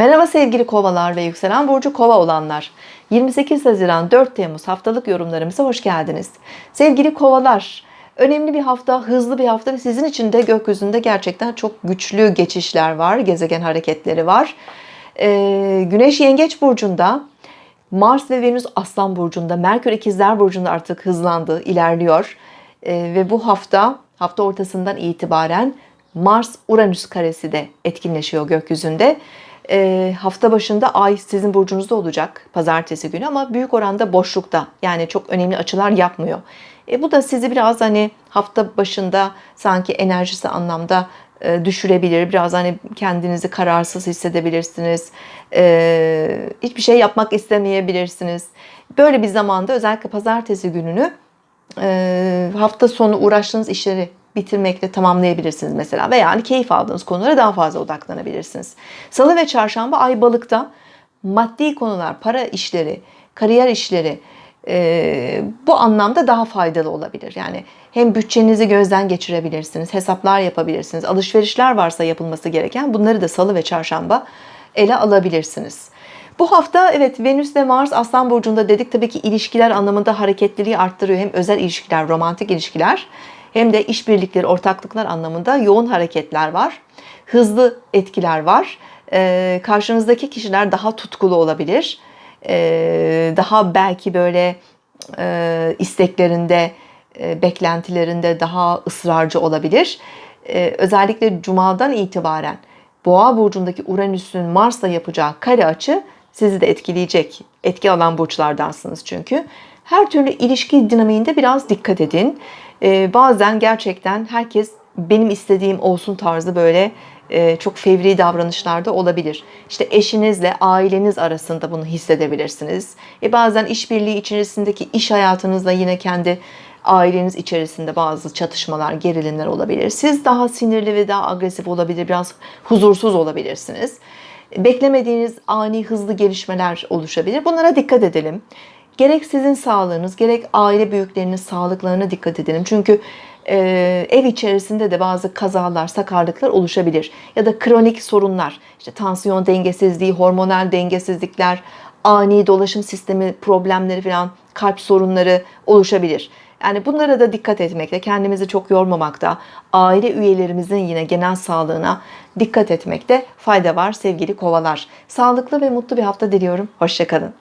Merhaba sevgili kovalar ve yükselen burcu kova olanlar. 28 Haziran 4 Temmuz haftalık yorumlarımıza hoş geldiniz. Sevgili kovalar, önemli bir hafta, hızlı bir hafta ve sizin için de gökyüzünde gerçekten çok güçlü geçişler var, gezegen hareketleri var. Ee, Güneş Yengeç Burcu'nda, Mars ve Venüs Aslan Burcu'nda, Merkür İkizler Burcu'nda artık hızlandı, ilerliyor. Ee, ve bu hafta, hafta ortasından itibaren Mars-Uranüs karesi de etkinleşiyor gökyüzünde. Ee, hafta başında ay sizin burcunuzda olacak pazartesi günü ama büyük oranda boşlukta yani çok önemli açılar yapmıyor. E, bu da sizi biraz hani hafta başında sanki enerjisi anlamda e, düşürebilir. Biraz hani kendinizi kararsız hissedebilirsiniz. E, hiçbir şey yapmak istemeyebilirsiniz. Böyle bir zamanda özellikle pazartesi gününü e, hafta sonu uğraştığınız işleri bitirmekle tamamlayabilirsiniz mesela. Veya yani keyif aldığınız konulara daha fazla odaklanabilirsiniz. Salı ve çarşamba ay balıkta maddi konular, para işleri, kariyer işleri e, bu anlamda daha faydalı olabilir. Yani hem bütçenizi gözden geçirebilirsiniz, hesaplar yapabilirsiniz, alışverişler varsa yapılması gereken bunları da salı ve çarşamba ele alabilirsiniz. Bu hafta evet Venüs ve Mars Aslan Burcu'nda dedik tabii ki ilişkiler anlamında hareketliliği arttırıyor. Hem özel ilişkiler, romantik ilişkiler hem de işbirlikleri, ortaklıklar anlamında yoğun hareketler var. Hızlı etkiler var. Ee, karşınızdaki kişiler daha tutkulu olabilir. Ee, daha belki böyle e, isteklerinde, e, beklentilerinde daha ısrarcı olabilir. Ee, özellikle Cuma'dan itibaren Boğa burcundaki Uranüs'ün Mars'la yapacağı kare açı sizi de etkileyecek. Etki alan burçlardansınız çünkü. Her türlü ilişki dinamiğinde biraz dikkat edin. Ee, bazen gerçekten herkes benim istediğim olsun tarzı böyle e, çok fevri davranışlarda olabilir. İşte eşinizle aileniz arasında bunu hissedebilirsiniz. E bazen işbirliği içerisindeki iş hayatınızda yine kendi aileniz içerisinde bazı çatışmalar, gerilimler olabilir. Siz daha sinirli ve daha agresif olabilir, biraz huzursuz olabilirsiniz. Beklemediğiniz ani hızlı gelişmeler oluşabilir. Bunlara dikkat edelim. Gerek sizin sağlığınız, gerek aile büyüklerinin sağlıklarına dikkat edelim. Çünkü e, ev içerisinde de bazı kazalar, sakarlıklar oluşabilir. Ya da kronik sorunlar, işte tansiyon dengesizliği, hormonal dengesizlikler, ani dolaşım sistemi problemleri falan, kalp sorunları oluşabilir. Yani bunlara da dikkat etmekte, kendimizi çok yormamakta, aile üyelerimizin yine genel sağlığına dikkat etmekte fayda var sevgili kovalar. Sağlıklı ve mutlu bir hafta diliyorum. Hoşçakalın.